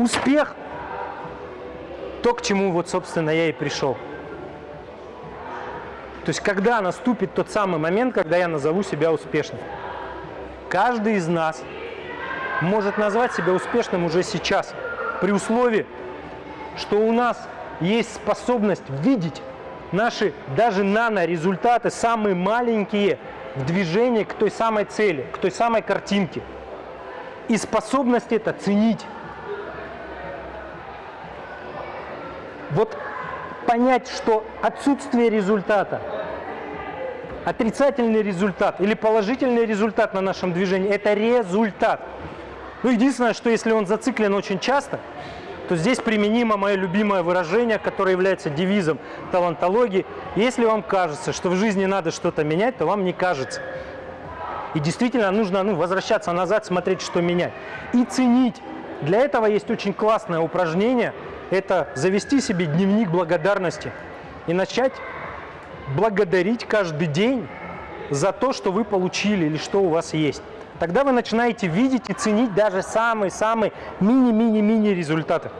успех – то, к чему вот, собственно, я и пришел. То есть, когда наступит тот самый момент, когда я назову себя успешным. Каждый из нас может назвать себя успешным уже сейчас, при условии, что у нас есть способность видеть наши даже нано-результаты, самые маленькие, в движении к той самой цели, к той самой картинке. И способность это ценить. Вот понять, что отсутствие результата, отрицательный результат или положительный результат на нашем движении – это результат. Ну, единственное, что если он зациклен очень часто, то здесь применимо мое любимое выражение, которое является девизом талантологии. Если вам кажется, что в жизни надо что-то менять, то вам не кажется. И действительно нужно ну, возвращаться назад, смотреть, что менять. И ценить. Для этого есть очень классное упражнение – это завести себе дневник благодарности и начать благодарить каждый день за то, что вы получили или что у вас есть. Тогда вы начинаете видеть и ценить даже самые-самые мини-мини-мини результаты.